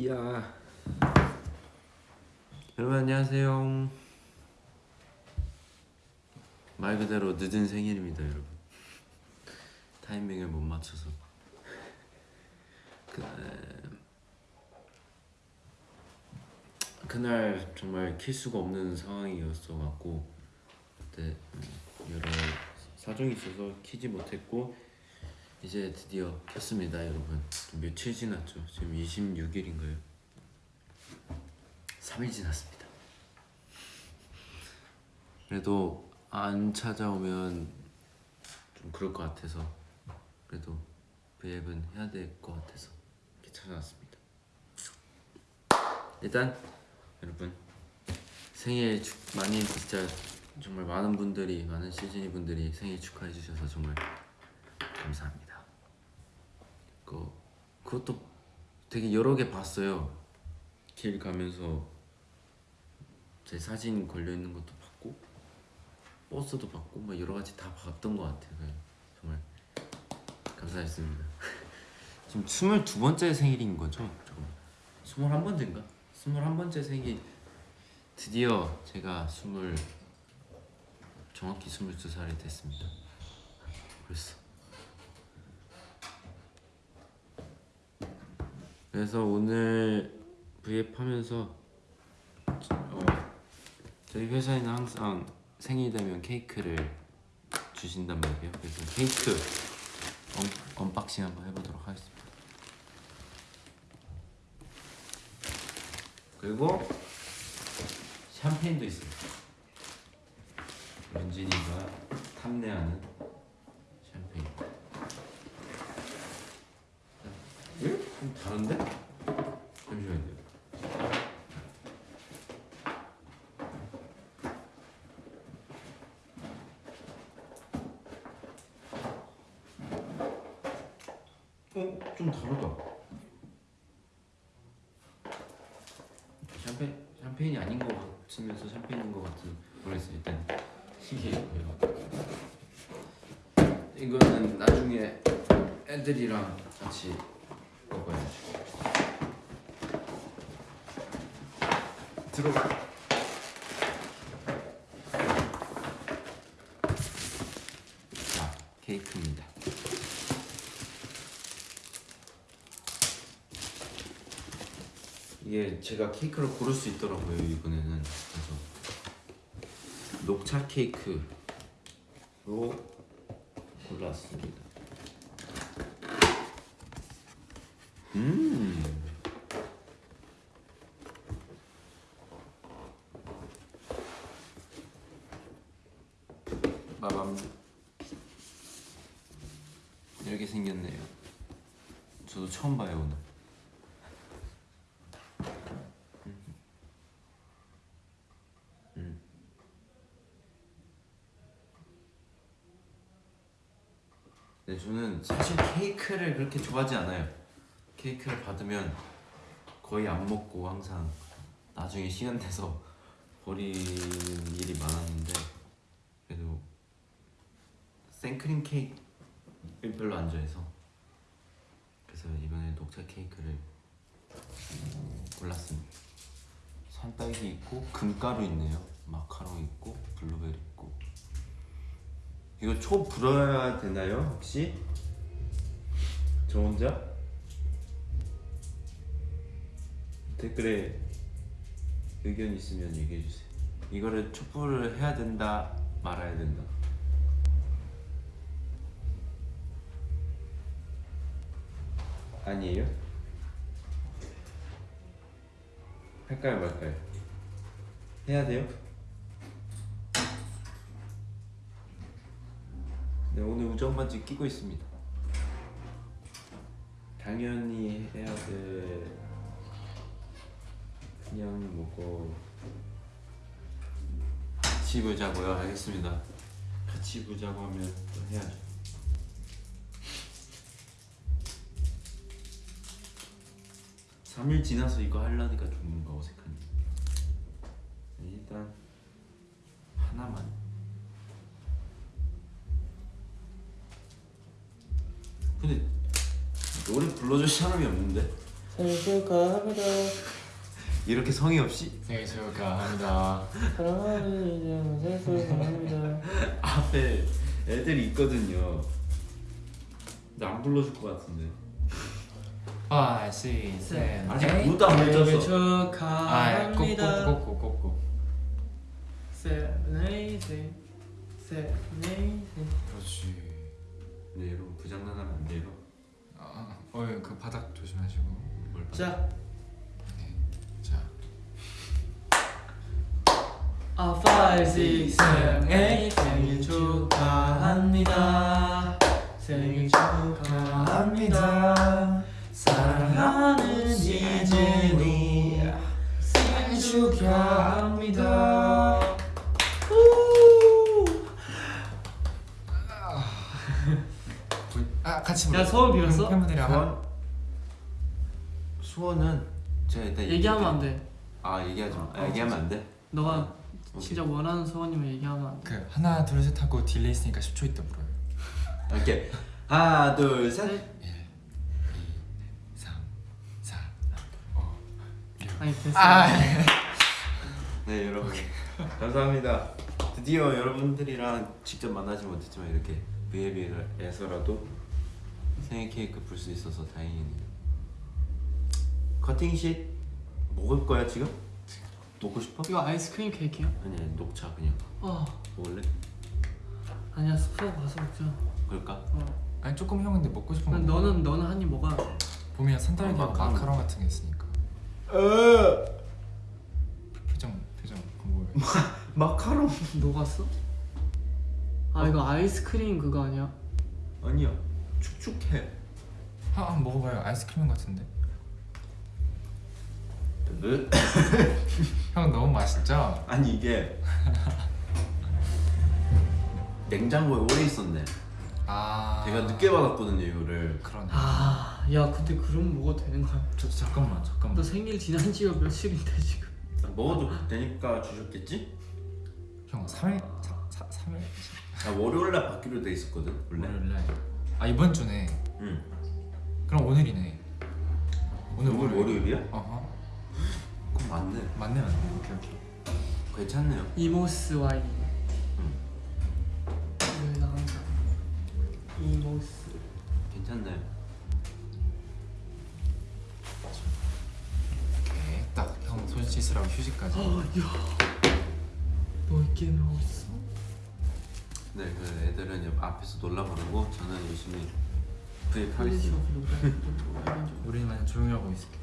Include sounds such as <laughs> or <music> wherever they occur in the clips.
이야. 여러분 안녕하세요. 말 그대로 늦은 생일입니다 여러분. 타이밍을 못 맞춰서. 그날 그날 정말 킬 수가 없는 상황이었어 갖고 그때 음, 여러 사정이 있어서 키지 못했고 이제 드디어 켰습니다 여러분. 며칠 지났죠? 지금 26일인가요? 3일 지났습니다. 그래도 안 찾아오면 좀 그럴 것 같아서 그래도 브이앱은 해야 될 것 같아서 이렇게 찾아왔습니다. 일단 여러분 생일 축 많이 진짜 정말 많은 분들이 많은 시즈니 분들이 생일 축하해 주셔서 정말 감사합니다. 그 그것도 되게 여러 개 봤어요. 길 가면서 제 사진 걸려 있는 것도 봤고 버스도 봤고 막 여러 가지 다 봤던 것 같아요. 네, 정말 감사했습니다. <laughs> 지금 22번째 생일인 거죠? 잠깐만. 21번째인가? 21번째 생일 드디어 제가 20 정확히 22살이 됐습니다. 벌써 그래서 오늘 브이앱 하면서 어, 저희 회사에는 항상 생일 되면 케이크를 주신단 말이에요. 그래서 케이크 un, unboxing 한번 해보도록 하겠습니다. 그리고 샴페인도 있어요. 윤진이가 탐내하는 샴페인. 왜? 좀 다른데? 잠시만요. 어? 좀 다르다. 샴페인, 샴페인이 아닌 것 같으면서 샴페인인 것 같은 모르겠어요. 일단 신기해요. 이거는 나중에 애들이랑 같이 먹어야지. 들어가. 자, 케이크입니다. 이게 제가 케이크를 고를 수 있더라고요 이번에는 그래서 녹차 케이크로 골랐습니다. 음. 마밤 이렇게 생겼네요. 저도 처음 봐요 오늘. 음. 네, 저는 사실 케이크를 그렇게 좋아하지 않아요. 케이크를 받으면 거의 안 먹고 항상 나중에 시간 돼서 버리는 일이 많았는데 그래도 생크림 케이크를 별로 안 좋아해서 그래서 이번에 녹차 케이크를 골랐습니다. 산딸기 있고 금가루 있네요. 마카롱 있고 블루베리 이거 초 불어야 되나요 혹시? 저 혼자? 댓글에 의견 있으면 얘기해 주세요. 이거를 촛불을 해야 된다 말아야 된다. 아니에요? 할까요 말까요? 해야 돼요? 네 오늘 우정 반지 끼고 있습니다. 당연히 해야 돼. 그냥 먹고 같이 보자고요. 알겠습니다. 같이 보자고 하면 또 해야죠. 삼일 지나서 이거 하려니까 좀 뭔가 어색하네. 일단 하나만. 불러줄 사람이 없는데? 생일 축하합니다 이렇게 성의 없이 생일 축하합니다. 사랑하는 이제 생일 축하합니다 <laughs> 앞에 애들이 있거든요. 근데 안 불러줄 것 같은데. 5, 6, 7, 아직 8 무도 안. 아, 축하합니다 꼭꼭꼭꼭 꼭꼭 세븐에이세 세븐에이세 그렇지. 네 여러분 어, 그 바닥 조심하시고. 뭘 봐. 자 네. 자. 아, 5, 6, 7, 8 생일 축하합니다 생일 축하합니다 사랑하는 이진이 생일 축하합니다 부- 아, 같이 야, 불러. 소원 빌었어? 팬분들이랑 한- 소원? 소원은 제가 일단 얘기하면 안. 돼. 아 얘기하지 마. 아, 어, 얘기하면 안 돼. 너가 오케이. 진짜 원하는 소원이면 얘기하면 안 돼. 그 하나 둘 셋 하고 delay 있으니까 10초 있다 물어요. 이렇게 하나 둘 셋. 1 2 3 4 5 6 아니 됐어. 아, 네 여러분 감사합니다. 드디어 여러분들이랑 직접 만나지 못했지만 이렇게 VAB에서라도 생일 케이크 불 수 있어서 다행이네요. 커팅식 먹을 거야 지금? 먹고 싶어? 이거 아이스크림 케이크야? 아니 아니 녹차 그냥 어 먹을래? 아니야 스프로 가서 먹자. 그럴까? 어. 아니 조금 형인데 먹고 싶은 거. 난. 너는 너는 한 입 먹어야 돼. 봄이야 산딸기 어, 마카롱. 마카롱. 같은 게 있으니까. 표정 표정 궁금해. 마카롱 <laughs> 녹았어? 아 이거 아이스크림 그거 아니야? 아니야 축축해. 한, 한 먹어봐요. 아이스크림 같은데. 형 너무 맛있죠? 아니 이게 냉장고에 오래 있었네. 아. 제가 늦게 받았거든요 이거를. 그러네. 아, 야 근데 그럼 먹어도 되는 거야? 저, 잠깐만 너 잠깐만. 생일 지난 지가 며칠인데 지금? 아, 먹어도 되니까 주셨겠지? 형 3일 3, 3일 아 월요일날 받기로 돼 있었거든 원래. 월요일 날. 아 이번 주네. 응. 그럼 오늘이네. 오늘 오늘 월요일이야? 어허. 맞네. 맞네 맞네. 오케이 오케이. 괜찮네요. 이모스 와인. 응. 왜 항상 이모스. 괜찮네. 오케이. 딱형 손 씻으라고 휴지까지. 아, 야, 너 있게 나왔어? 네, 그 애들은 옆 앞에서 놀라 부르고 저는 열심히 폴리스 구입하겠습니다. 우리만 조용히 하고 있을게.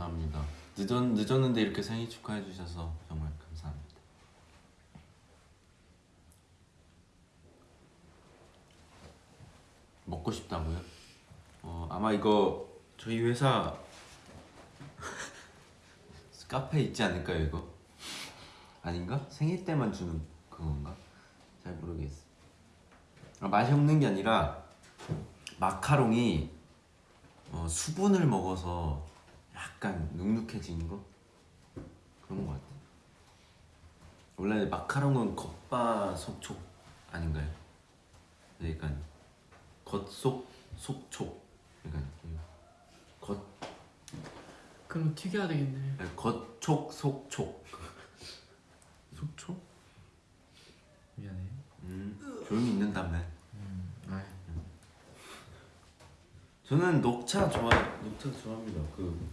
감사합니다. 늦었 늦었는데 이렇게 생일 축하해 주셔서 정말 감사합니다. 먹고 싶다고요? 어 아마 이거 저희 회사 <laughs> 카페 있지 않을까요 이거? 아닌가? 생일 때만 주는 그건가? 잘 모르겠어. 아, 맛이 없는 게 아니라 마카롱이 어, 수분을 먹어서 약간 눅눅해지는 거 그런 거 같아. 원래 마카롱은 겉바 속촉 아닌가요? 약간 겉속 속촉 약간 겉 그럼 튀겨야 되겠네. 아니, 겉촉 속촉 속촉? 미안해. 음 조용히 있는다며. 음. 아이. 저는 녹차 좋아 녹차 좋아합니다. 그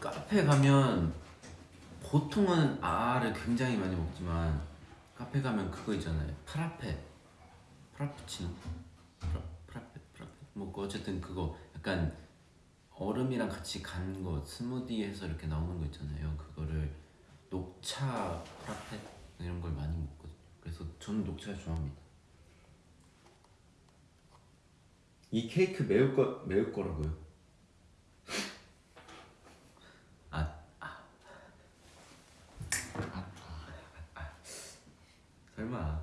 카페 가면 보통은 아를 굉장히 많이 먹지만 카페 가면 그거 있잖아요. frappe, 프라푸치노, 프라, frappe, frappe. 뭐그 어쨌든 그거 약간 얼음이랑 같이 간 거 스무디 해서 이렇게 나오는 거 있잖아요. 그거를 녹차 frappe 이런 걸 많이 먹거든요. 그래서 저는 녹차 좋아합니다. 이 케이크 매울 거 매울 거라고요? 아, 아. 설마.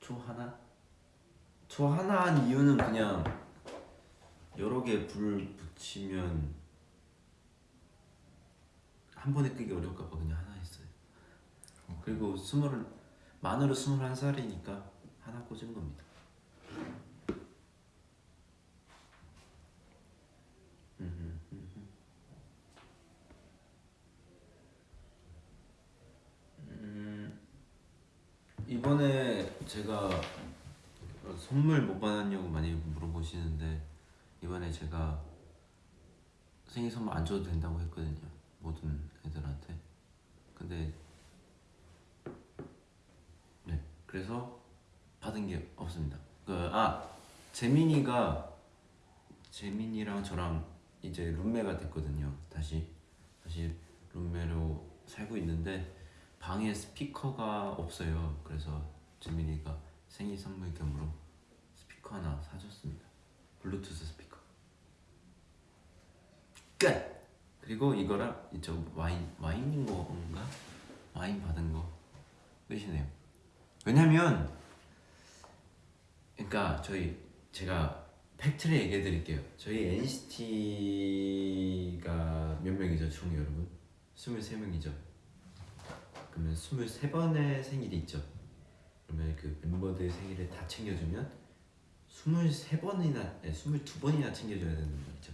초 하나? 초 하나 한 이유는 그냥 여러 개 불 붙이면 한 번에 끄기 어려울까 봐 그냥 하나 했어요. 그리고 스물 만으로 스물한 살이니까 하나 꽂은 겁니다. 음, 음, 음. 음, 이번에 제가 선물 못 받았냐고 많이 물어보시는데 이번에 제가 생일 선물 안 줘도 된다고 했거든요 모든 애들한테. 근데 네 그래서 받은 게 없습니다. 그 아 재민이가 재민이랑 저랑 이제 룸메가 됐거든요 다시. 다시 룸메로 살고 있는데 방에 스피커가 없어요 그래서 재민이가 생일 선물 겸으로 스피커 하나 사줬습니다 블루투스 스피커 끝! 그리고 이거랑 이저 와인 와인인 건가? 와인 받은 거 끝이네요. 왜냐면 그러니까 저희 제가 팩트를 얘기해 드릴게요. 저희 NCT가 몇 명이죠, 총 여러분? 23명이죠. 그러면 23번의 생일이 있죠. 그러면 그 멤버들 생일을 다 챙겨주면 23번이나 22번이나 챙겨줘야 되는 거죠.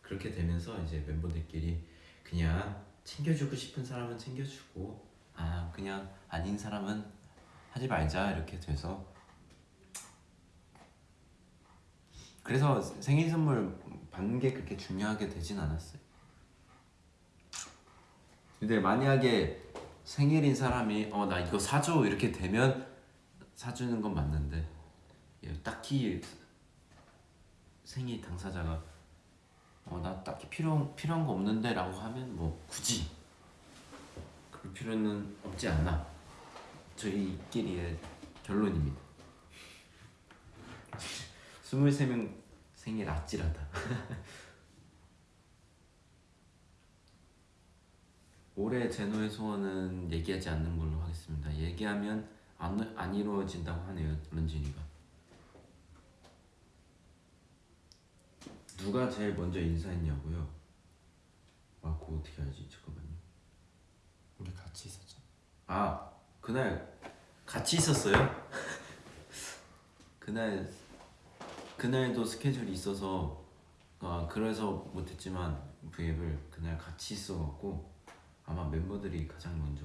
그렇게 되면서 이제 멤버들끼리 그냥 챙겨주고 싶은 사람은 챙겨주고 아 그냥 아닌 사람은 하지 말자 이렇게 돼서 그래서 생일 선물 받는 게 그렇게 중요하게 되진 않았어요. 근데 만약에 생일인 사람이 어 나 이거 사줘 이렇게 되면 사주는 건 맞는데 예, 딱히 생일 당사자가 어 나 딱히 필요 필요한 거 없는데 라고 하면 뭐 굳이 그럴 필요는 없지 않나 저희끼리의 결론입니다. <laughs> 23명 생일 아찔하다. <laughs> 올해 제노의 소원은 얘기하지 않는 걸로 하겠습니다. 얘기하면 안, 안 이루어진다고 하네요, 런쥔이가. 누가 제일 먼저 인사했냐고요? 아, 그거 어떻게 알지? 잠깐만요. 우리 같이 있었죠. 아, 그날 같이 있었어요? 그날 그날도 스케줄이 있어서 아 그래서 못했지만 V앱을 그날 같이 있어갖고 아마 멤버들이 가장 먼저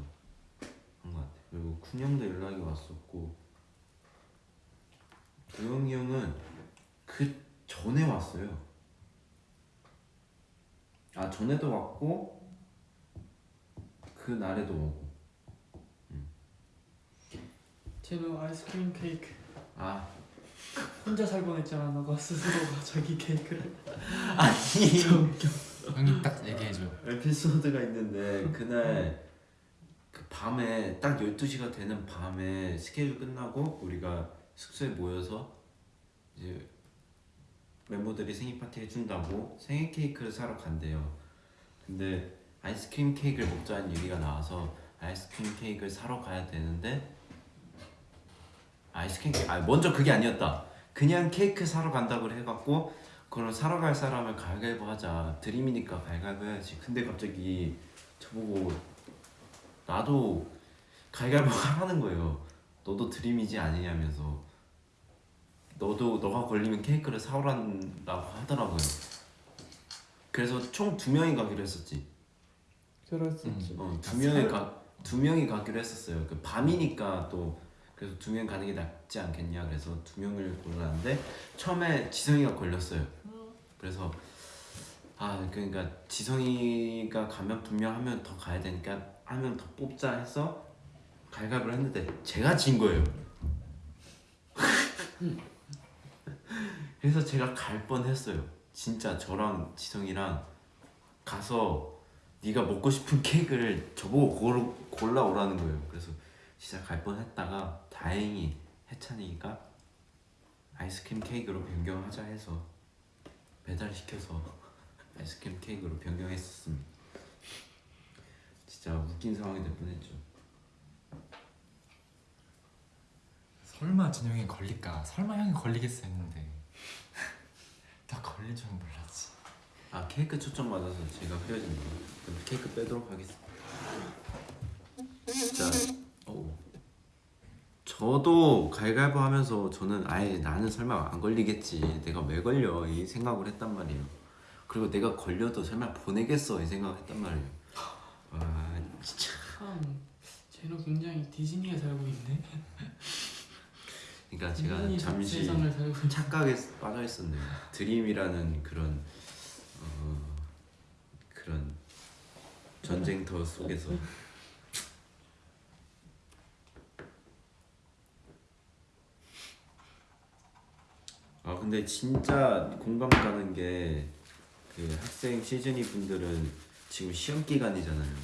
한 것 같아. 그리고 쿤 형도 연락이 왔었고 도영이 형은 그 전에 왔어요. 아 전에도 왔고 그 날에도 오고. 제노 아이스크림 케이크. 아. 혼자 살곤 했잖아. 너가 스스로가 자기 케이크를. <laughs> 아니 <laughs> 형님 딱 얘기해줘. 에피소드가 있는데 그날 그 밤에 딱 12시가 되는 밤에 스케줄 끝나고 우리가 숙소에 모여서 이제 멤버들이 생일 파티 해준다고 생일 케이크를 사러 간대요. 근데 아이스크림 케이크를 먹자는 얘기가 나와서 아이스크림 케이크를 사러 가야 되는데 아이스크림 케이크 아 먼저 그게 아니었다. 그냥 케이크 사러 간다고 해갖고 그럼 사러 갈 사람을 가위바위보 하자. 드림이니까 가위바위보 해야지. 근데 갑자기 저보고 나도 가위바위보 하라는 거예요. 너도 드림이지 아니냐면서. 너도 너가 걸리면 케이크를 사오란다고 하더라고요. 그래서 총 두 명이 가기로 했었지. 그랬었지. 어, 두 명이 가, 두 명이 가기로 했었어요. 그 밤이니까 또 그래서 두 명 가는 게 낫지 않겠냐 그래서 두 명을 골랐는데 처음에 지성이가 걸렸어요. 그래서 아 그러니까 지성이가 가면 분명 하면 더 가야 되니까 하면 더 뽑자 해서 갈갑을 했는데 제가 진 거예요. <laughs> 그래서 제가 갈 뻔했어요. 진짜 저랑 지성이랑 가서 네가 먹고 싶은 케이크를 저보고 골, 골라오라는 거예요. 그래서 갈 뻔했다가 다행히 해찬이가 아이스크림 케이크로 변경하자 해서 배달시켜서 <laughs> 아이스크림 케이크로 변경했었습니다. 진짜 웃긴 상황이 될 뻔했죠. 설마 진영이 걸릴까? 설마 형이 걸리겠어 했는데 나 걸릴 줄 몰랐지. 아 케이크 초점 맞아서 제가 헤어진 거. 그럼 케이크 빼도록 하겠습니다. 진짜 저도 갈갈보 하면서 저는 아예 나는 설마 안 걸리겠지. 내가 왜 걸려? 이 생각을 했단 말이에요. 그리고 내가 걸려도 설마 보내겠어? 이 생각을 했단 말이에요. 와 진짜. 참 제노 굉장히 디즈니에 살고 있네. 그러니까 제가 잠시. 착각에 빠져 있었네요. 드림이라는 그런 어, 그런 전쟁터 속에서 아 근데 진짜 공감 가는 게 그 학생 시즈니 분들은 지금 시험 기간이잖아요.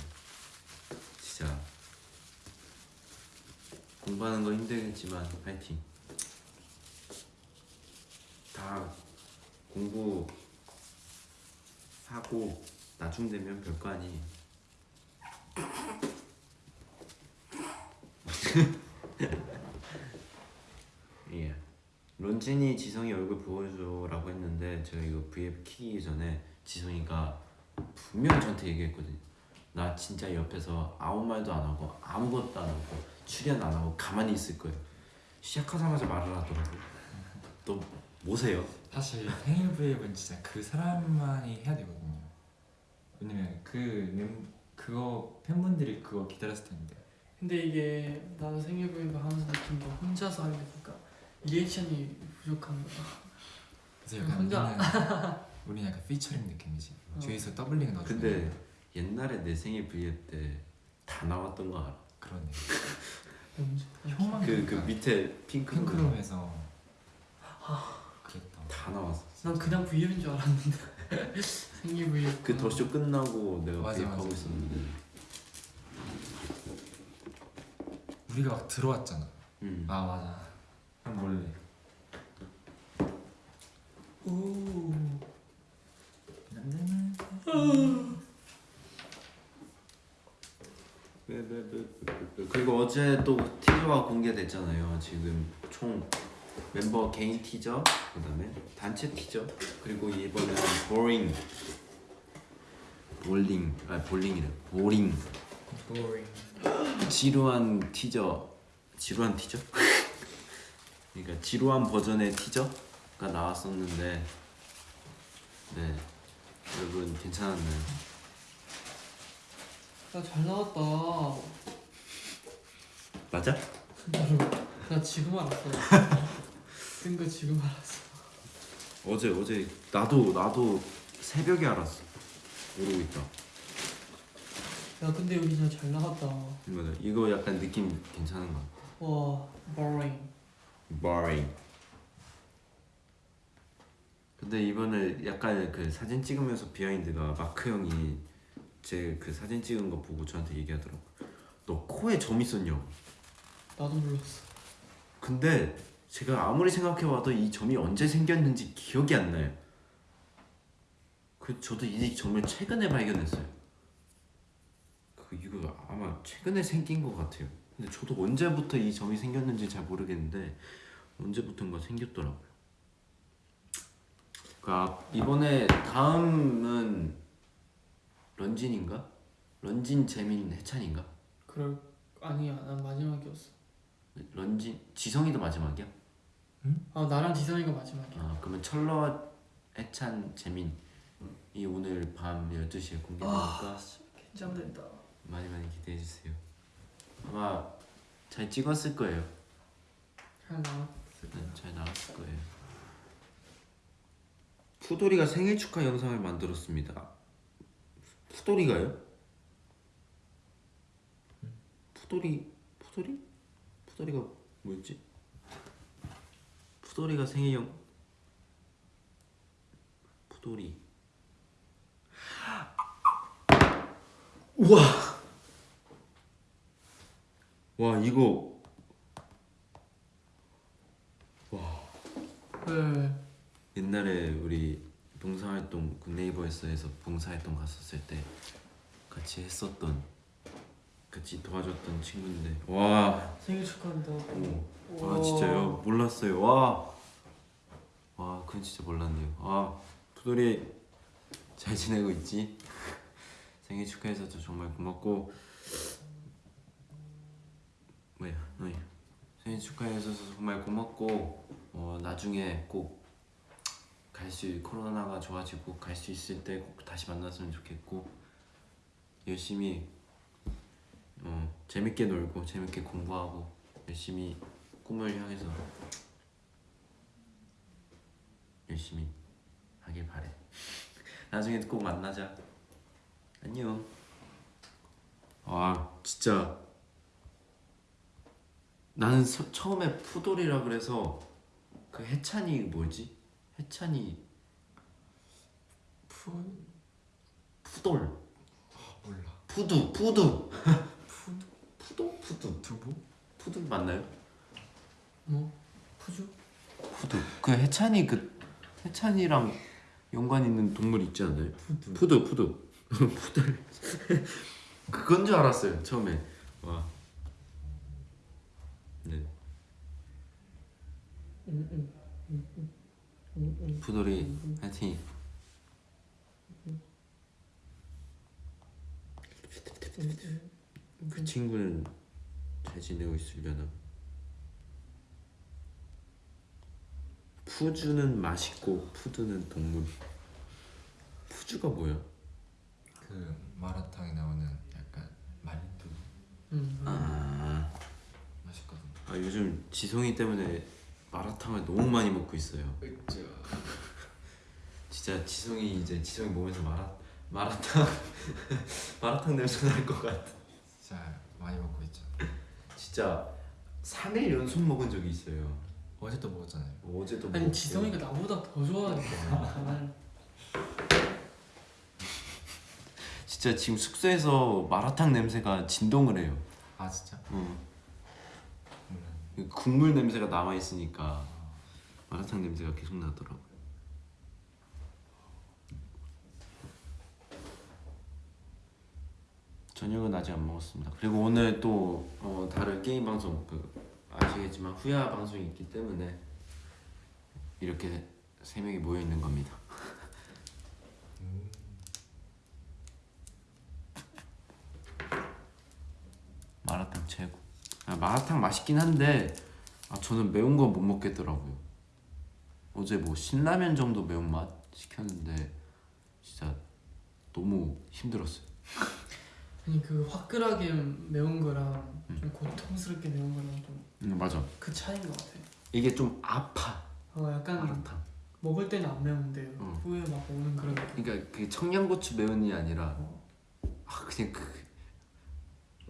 진짜 공부하는 거 힘들겠지만 파이팅. 다 공부 하고 나중 되면 별거 아니에요. <laughs> 예. 런쥔이 지성이 얼굴 보여줘라고 했는데 제가 이거 V앱 키기 전에 지성이가 분명 저한테 얘기했거든요. 나 진짜 옆에서 아무 말도 안 하고 아무것도 안 하고 출연 안 하고 가만히 있을 거예요. 시작하자마자 말을 하더라고. 너 뭐세요? 사실 생일 브이앱은 진짜 그 사람만이 해야 되거든요. 왜냐면 그 멤, 그거 팬분들이 그거 기다렸을 텐데. 근데 이게 나도 생일 브이앱 하면서 느낀 게 혼자서 하게 되니까 reaction이 부족한 거야. 그래서 약간 혼자- 우리는 우리는 약간 피처링 느낌이지. 어. 뒤에서 doubling 넣어주는. 근데 옛날에 내 생일 V앱 때 다 나왔던 거 알아? 그러네. 형만 그그 그러니까 밑에 핑크 핑크룸에서 그랬다. 다 나왔어. 난 그냥 브이앱인 줄 알았는데 <laughs> 생일 브이앱. 그 더쇼 끝나고 내가 맞아, V앱 하고. 있었는데. 우리가 막 들어왔잖아. 음. 아 맞아. 형 몰래. 오. 그리고 어제 또 티저가 공개됐잖아요. 지금 총 멤버 개인 티저, 그다음에 단체 티저, 그리고 이번에는 보링, 볼링, 아 볼링이래, 보링, 보링. 지루한 티저, 지루한 티저? <laughs> 그러니까 지루한 버전의 티저 가 나왔었는데, 네 여러분 괜찮았나요? 야 잘 나왔다. 맞아? 나 지금 알았어. 뜬거 지금 알았어. 어제 어제 나도 나도 새벽에 알았어 모르고 있다 야 근데 여기 진짜 잘 나갔다. 맞아 이거 약간 느낌 괜찮은 거 같아 와, boring. boring 근데 이번에 약간 그 사진 찍으면서 비하인드가 마크 형이 제 그 사진 찍은 거 보고 저한테 얘기하더라고 너 코에 점 있었냐고. 나도 몰랐어. 근데 제가 아무리 생각해봐도 이 점이 언제 생겼는지 기억이 안 나요. 그 저도 이 점을 최근에 발견했어요. 그 이거 아마 최근에 생긴 것 같아요. 근데 저도 언제부터 이 점이 생겼는지 잘 모르겠는데 언제부턴가 생겼더라고요 그 앞- 이번에 다음은 런진인가? 런진 재민 해찬인가? 그럴 아니야, 난 마지막이었어. 런진 지성이도 마지막이야? 아 나랑 지성이가 마지막이야. 아 그러면 철러 해찬 재민 이 오늘 밤 12시에 공개되니까 긴장된다. 많이 많이 기대해 주세요 아마 잘 찍었을 거예요 잘 나왔. 네, 잘 나왔을 거예요 푸도리가 생일 축하 영상을 만들었습니다 푸도리가요? 푸도리 푸도리? 푸도리가 뭐였지? 푸도리가 생일 영 푸도리 우와 와 이거 네. 옛날에 우리 봉사활동 굿네이버에서에서 봉사활동 갔었을 때 같이 했었던 같이 도와줬던 친구인데 와, 생일 축하한다고. 와 아, 진짜요? 몰랐어요. 와, 와 그건 진짜 몰랐네요. 아 푸돌이 잘 지내고 있지? <laughs> 생일 축하해줘서 정말 고맙고. 뭐야 어이 생일 생일 축하해 주셔서 정말 고맙고. 어, 나중에 꼭 갈 수 코로나가 좋아지고 갈 수 있을 때 꼭 다시 만났으면 좋겠고 열심히 어, 재밌게 놀고 재밌게 공부하고 열심히 꿈을 향해서 열심히 하길 바래. <laughs> 나중에 꼭 만나자. 안녕. 아 진짜 나는 서- 처음에 푸돌이라 그래서 그 해찬이 뭐지? 해찬이 푸 푸돌 몰라. 푸두 푸두 푸 푸도 푸두 두부? 푸두 맞나요? 뭐 푸주? 푸두 그 해찬이 그 해찬이랑 연관 있는 동물 있지 않아요? 푸두. 푸두 푸두 <laughs> 푸들 그건 줄 알았어요 처음에 와 네. 푸돌이 하여튼 그 친구는 잘 지내고 있으려나 푸주는 맛있고 푸드는 동물 푸주가 뭐야? 그 마라탕에 나오는 약간 말두 응. 아, 맛있거든요. 아 요즘 지성이 때문에 마라탕을 너무 많이 먹고 있어요 그죠. <laughs> 진짜 지성이 이제 지성이 몸에서 마라 마라탕 <laughs> 마라탕 냄새 날 것 같아 진짜 많이 먹고 있죠. 진짜 3일 연속 먹은 적이 있어요 어제도 먹었잖아요. 어제도 아니 먹었고. 지성이가 나보다 더 좋아하니까. 난 진짜 지금 숙소에서 마라탕 냄새가 진동을 해요 아 진짜? 응. 국물 냄새가 남아 있으니까 마라탕 냄새가 계속 나더라고요. 저녁은 아직 안 먹었습니다. 그리고 오늘 또 어, 다른 게임 방송 그 아시겠지만 후야 방송이 있기 때문에 이렇게 세 명이 모여 있는 겁니다. <laughs> 마라탕 최고. 아, 마라탕 맛있긴 한데 아, 저는 매운 거못 먹겠더라고요. 어제 뭐 신라면 정도 매운맛 시켰는데 진짜 너무 힘들었어요. <laughs> 아니 그 화끈하게 매운 거랑 좀 고통스럽게 매운 거랑 좀그 음, 맞아. 차이인 것 같아. 이게 좀 아파 어 약간 마라탕. 먹을 때는 안 매운데 응. 후에 막 오는 그런 느낌. 그러니까 그 청양고추 매운이 아니라 어. 아 그냥 그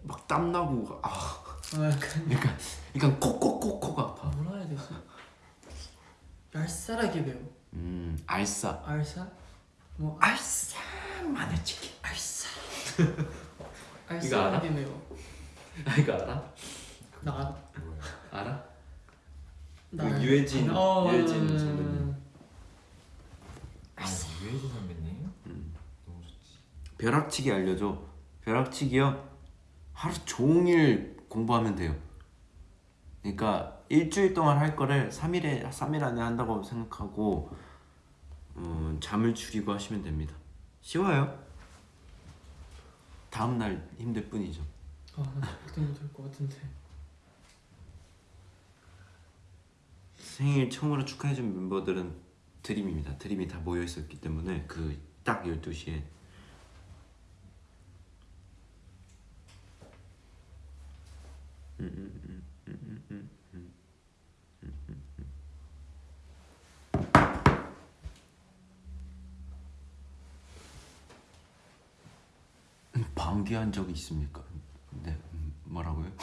막 땀나고 아어 그러니까 그러니까 콕콕콕콕 아파. 뭐라 해야 되지? 얄쌀하게 매워. 음 알싸. 알쌀? 뭐 알싸 <laughs> 마늘치킨. 알쌀. 알아? 알쌀하게 매워. 아 이거 알아? 나 알아. 알아? 나그 알아. 유해진 어, 유해진 음, 선배님. 아 유해진 선배님? 음. 너무 좋지. 벼락치기 알려줘. 벼락치기요. 하루 종일 공부하면 돼요. 그러니까 일주일 동안 할 거를 3일에 3일 안에 한다고 생각하고 음, 잠을 줄이고 하시면 됩니다. 쉬워요. 다음 날 힘들 뿐이죠. 아, 나 절대 못할 것 같은데. 생일 처음으로 축하해준 멤버들은 드림입니다. 드림이 다 모여 있었기 때문에 그 딱 12시에 방귀한 적이 있습니까? 네 음, 뭐라고요? <laughs>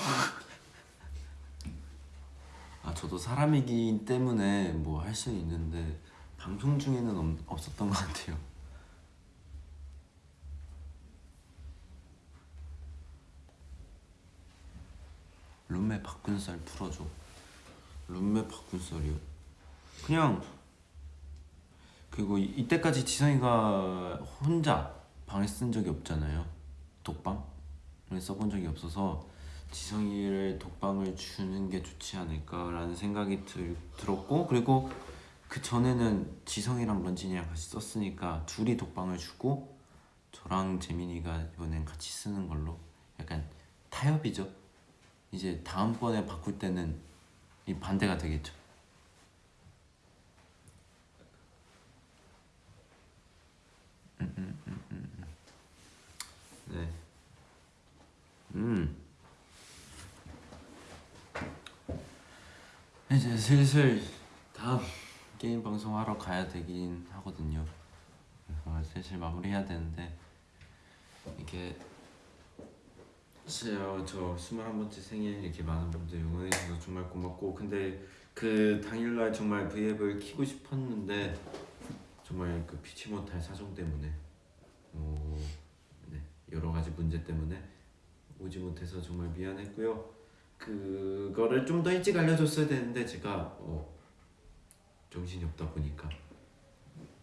아 저도 사람이기 때문에 뭐 할 수는 있는데 방송 중에는 없, 없었던 것 같아요. 룸메 썰 풀어줘. 룸메 썰이요? 그냥 그리고 이- 이때까지 지성이가 혼자 방에 쓴 적이 없잖아요. 독방을 써본 적이 없어서 지성이를 독방을 주는 게 좋지 않을까라는 생각이 들, 들었고 그리고 그 전에는 지성이랑 런진이랑 같이 썼으니까 둘이 독방을 주고 저랑 재민이가 이번엔 같이 쓰는 걸로 약간 타협이죠. 이제 다음번에 바꿀 때는 이 반대가 되겠죠. 음, 음, 음. 네. 음. 이제 슬슬 다음 게임 방송 하러 가야 되긴 하거든요. 그래서 슬슬 마무리해야 되는데 이게 진짜 저 21번째 생일 이렇게 많은 분들 응원해 주셔서 정말 고맙고 근데 그 당일날 정말 V앱을 키고 싶었는데 정말 그 피치 못할 사정 때문에 어, 네, 여러 가지 문제 때문에 오지 못해서 정말 미안했고요. 그거를 좀 더 일찍 알려줬어야 되는데 제가 어, 정신이 없다 보니까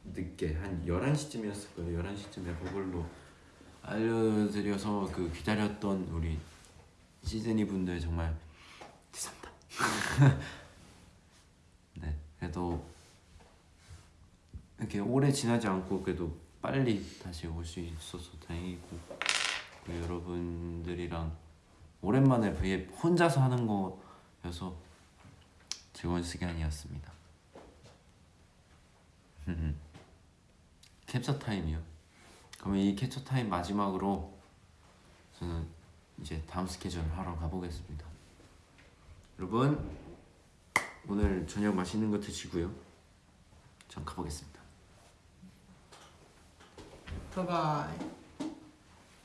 늦게 한 11시쯤이었을 거예요. 11시쯤에 그걸로 알려드려서 그 기다렸던 우리 시즈니 분들 정말 죄송합니다. <laughs> 네, 그래도 이렇게 오래 지나지 않고 그래도 빨리 다시 올 수 있어서 다행이고 그 여러분들이랑 오랜만에 V앱 혼자서 하는 거여서 즐거운 시간이었습니다. <laughs> 캡처 타임이요. 그러면 이 캡처 타임 마지막으로 저는 이제 다음 스케줄을 하러 가보겠습니다. 여러분 오늘 저녁 맛있는 거 드시고요. 전 가보겠습니다. 바이바이.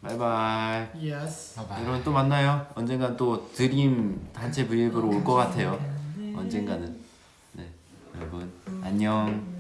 바이바이. Yes. 여러분 또 만나요. 언젠간 또 드림 단체 브이앱으로 올 것 같아요. 언젠가는. 네, 여러분 안녕.